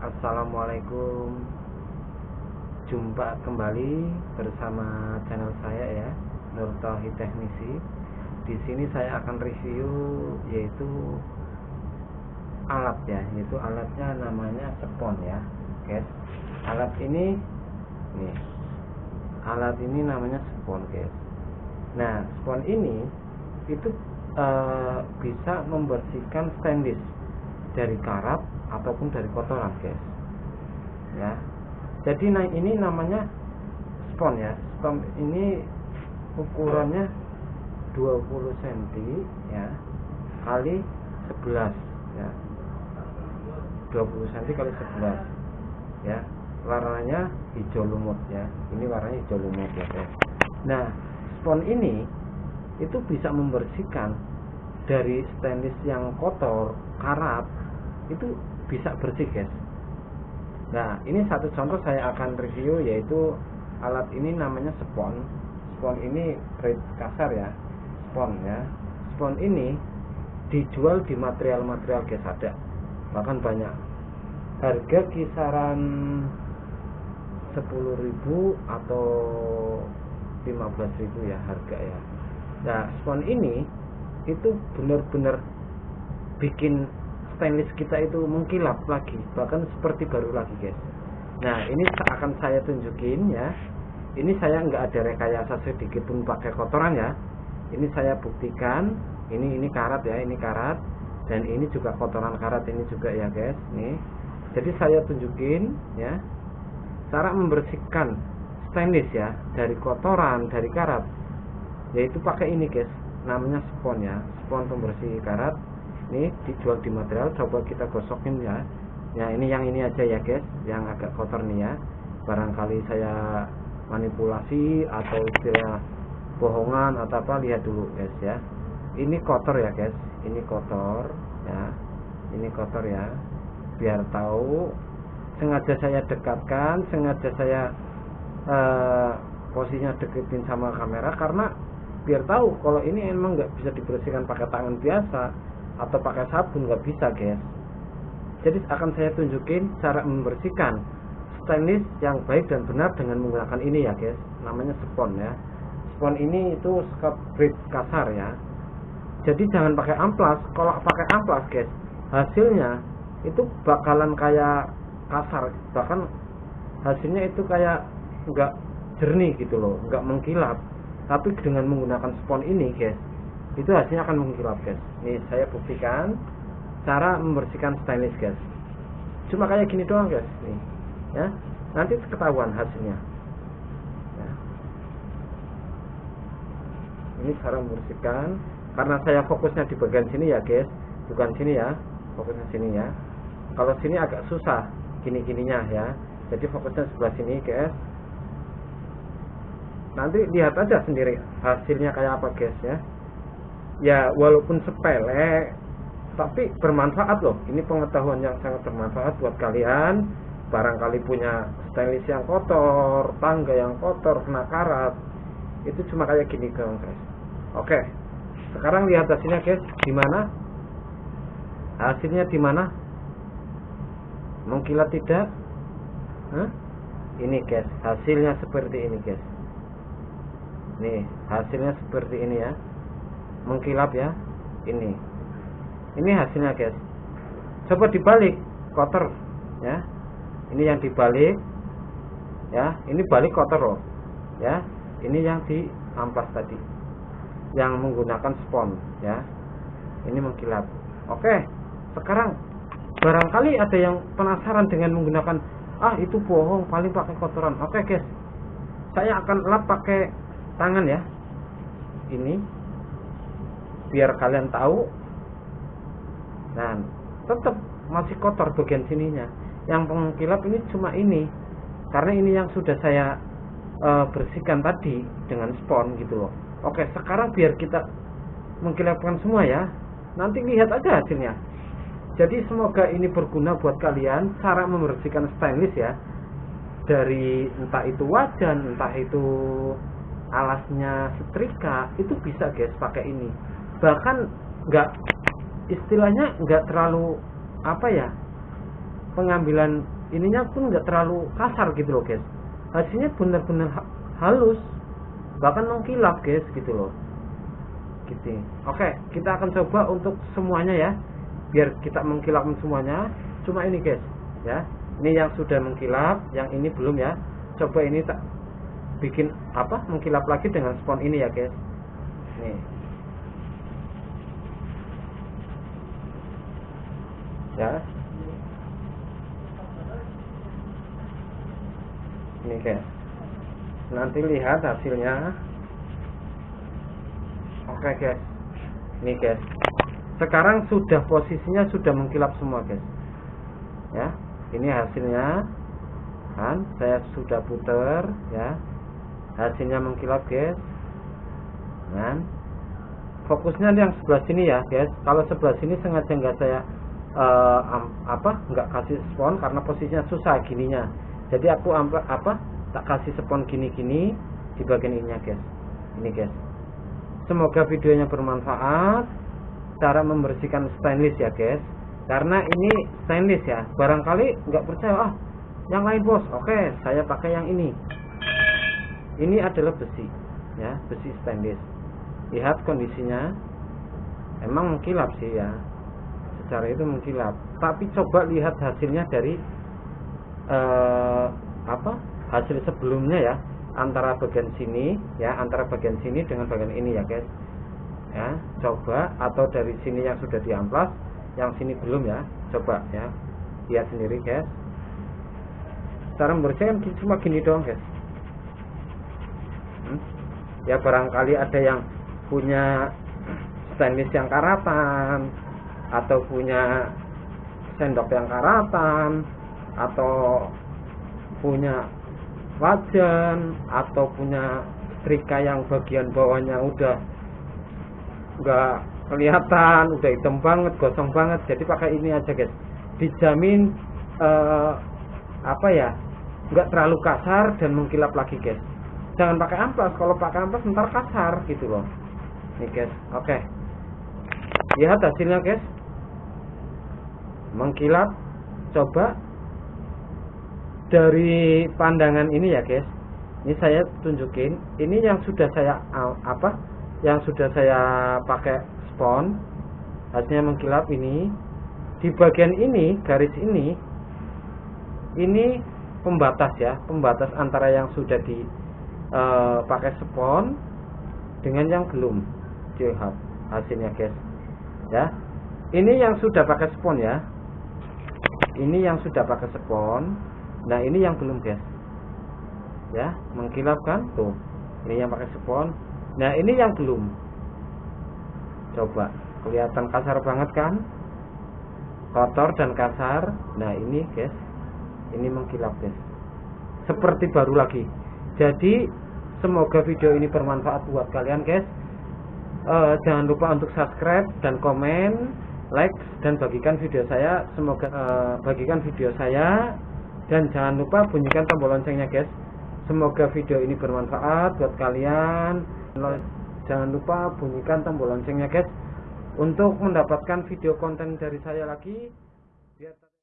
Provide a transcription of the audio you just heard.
Assalamualaikum. Jumpa kembali bersama channel saya ya Nur Tauhid Teknisi. Di sini saya akan review yaitu alat ya Yaitu alatnya namanya spon ya. Guys Alat ini nih Alat ini namanya spon guys Nah spon ini itu uh, bisa membersihkan stainless dari karat ataupun dari kotoran guys. Ya. Jadi nah ini namanya spon ya. Spon ini ukurannya 20 cm ya kali 11 ya. 20 cm kali 11 ya. Warnanya hijau lumut ya. Ini warnanya hijau lumut ya guys. Nah spon ini itu bisa membersihkan dari stainless yang kotor karat itu bisa bersih guys nah ini satu contoh saya akan review yaitu alat ini namanya spon. Spon ini red kasar ya spon ya. Spon ini dijual di material-material guys ada. Bahkan banyak. Harga kisaran 10.000 atau 15.000 ya harga ya. Nah spon ini itu benar-benar bikin stainless kita itu mengkilap lagi bahkan seperti baru lagi guys. Nah ini akan saya tunjukin ya. Ini saya nggak ada rekayasa sedikit pun pakai kotoran ya. Ini saya buktikan ini ini karat ya ini karat. Dan ini juga kotoran karat ini juga ya guys. Nih. Jadi saya tunjukin ya. Cara membersihkan stainless ya dari kotoran dari karat yaitu pakai ini guys. Namanya spon ya. Spon pembersih karat ini dijual di material coba kita gosokin ya. Ya ini yang ini aja ya guys yang agak kotor nih ya. Barangkali saya manipulasi atau istilah bohongan atau apa lihat dulu guys ya. Ini kotor ya guys. Ini kotor ya. Ini kotor ya. Biar tahu sengaja saya dekatkan sengaja saya uh, posisinya deketin sama kamera karena biar tahu kalau ini emang nggak bisa dibersihkan pakai tangan biasa atau pakai sabun nggak bisa guys jadi akan saya tunjukin cara membersihkan stainless yang baik dan benar dengan menggunakan ini ya guys namanya spon ya. Spon ini itu scotch brite kasar ya. Jadi jangan pakai amplas. Kalau pakai amplas guys hasilnya itu bakalan kayak kasar. Bahkan hasilnya itu kayak nggak jernih gitu loh nggak mengkilap. Tapi dengan menggunakan spon ini guys itu hasilnya akan mengkilap guys nih saya buktikan cara membersihkan stainless guys cuma kayak gini doang guys. Nih ya. Nanti ketahuan hasilnya. Ya. ini cara membersihkan. Karena saya fokusnya di bagian sini ya guys. Bukan sini ya. Fokusnya sini ya. Kalau sini agak susah gini-gininya ya. Jadi fokusnya sebelah sini guys. Nanti lihat aja sendiri hasilnya kayak apa guys ya ya walaupun sepele tapi bermanfaat loh. Ini pengetahuan yang sangat bermanfaat buat kalian. Barangkali punya stylist yang kotor tangga yang kotor kena karat. Itu cuma kayak gini guys. Oke sekarang lihat hasilnya guys. Di mana? Hasilnya di mana? Mengkilat tidak? Hah? ini guys. Hasilnya seperti ini guys. Nih hasilnya seperti ini ya mengkilap ya. Ini. Ini hasilnya guys. Coba dibalik kotor ya. Ini yang dibalik ya. Ini balik kotor loh. Ya. Ini yang di ampas tadi. Yang menggunakan spon ya. Ini mengkilap. Oke. Sekarang barangkali ada yang penasaran dengan menggunakan ah itu bohong paling pakai kotoran. Oke guys. Saya akan lap pakai tangan ya. Ini biar kalian tahu. Nah tetap masih kotor bagian sininya. Yang pengkilap ini cuma ini. Karena ini yang sudah saya uh, bersihkan tadi dengan spon gitu loh. Oke sekarang biar kita mengkilapkan semua ya. Nanti lihat aja hasilnya. Jadi semoga ini berguna buat kalian. Cara membersihkan stainless ya. Dari entah itu wajan entah itu alasnya setrika itu bisa guys pakai ini bahkan nggak istilahnya nggak terlalu apa ya pengambilan ininya pun nggak terlalu kasar gitu loh guys. Hasilnya benar-benar ha- halus bahkan mengkilap guys gitu loh. Gitu. Oke kita akan coba untuk semuanya ya biar kita mengkilap semuanya. Cuma ini guys ya. Ini yang sudah mengkilap yang ini belum ya. Coba ini tak bikin apa mengkilap lagi dengan spon ini ya guys. Nih ya. Ini guys nanti lihat hasilnya. Oke guys. Ini guys. Sekarang sudah posisinya sudah mengkilap semua guys. Ya ini hasilnya. Kan saya sudah putar ya. Hasilnya mengkilap guys. Kan. Fokusnya yang sebelah sini ya guys. Kalau sebelah sini sengaja nggak saya uh, apa nggak kasih spon karena posisinya susah gininya. Jadi aku apa tak kasih spon gini-gini di bagian ininya guys. Ini guys. Semoga videonya bermanfaat. Cara membersihkan stainless ya guys. Karena ini stainless ya. Barangkali nggak percaya ah yang lain bos. Oke saya pakai yang ini. Ini adalah besi ya besi stainless. Lihat kondisinya. Emang mengkilap sih ya secara itu mengkilap. Tapi coba lihat hasilnya dari eh, apa hasil sebelumnya ya antara bagian sini ya antara bagian sini dengan bagian ini ya guys. Ya coba atau dari sini yang sudah diamplas yang sini belum ya coba ya lihat sendiri guys. Cara membersihkan cuma gini doang guys. Hmm? ya barangkali ada yang punya stainless yang karatan atau punya sendok yang karatan atau punya wajan atau punya setrika yang bagian bawahnya udah nggak kelihatan udah hitam banget gosong banget. Jadi pakai ini aja guys. Dijamin uh, apa ya nggak terlalu kasar dan mengkilap lagi guys. Jangan pakai amplas. Kalau pakai amplas ntar kasar gitu loh. Nih guys. Oke. Okay. lihat hasilnya guys mengkilap. Coba dari pandangan ini ya guys. Ini saya tunjukin. Ini yang sudah saya apa? Yang sudah saya pakai spon hasilnya mengkilap ini. Di bagian ini garis ini ini pembatas ya. Pembatas antara yang sudah di uh, pakai spon dengan yang belum. Lihat hasilnya guys. Ya. Ini yang sudah pakai spon ya ini yang sudah pakai spon nah ini yang belum guys ya mengkilap kan tuh. Ini yang pakai spon nah ini yang belum. Coba kelihatan kasar banget kan? Kotor dan kasar nah ini guys ini mengkilap guys seperti baru lagi. Jadi semoga video ini bermanfaat buat kalian guys. Uh, jangan lupa untuk subscribe dan komen like dan bagikan video saya. Semoga uh, bagikan video saya. Dan jangan lupa bunyikan tombol loncengnya guys. Semoga video ini bermanfaat buat kalian. Jangan lupa bunyikan tombol loncengnya guys untuk mendapatkan video konten dari saya lagi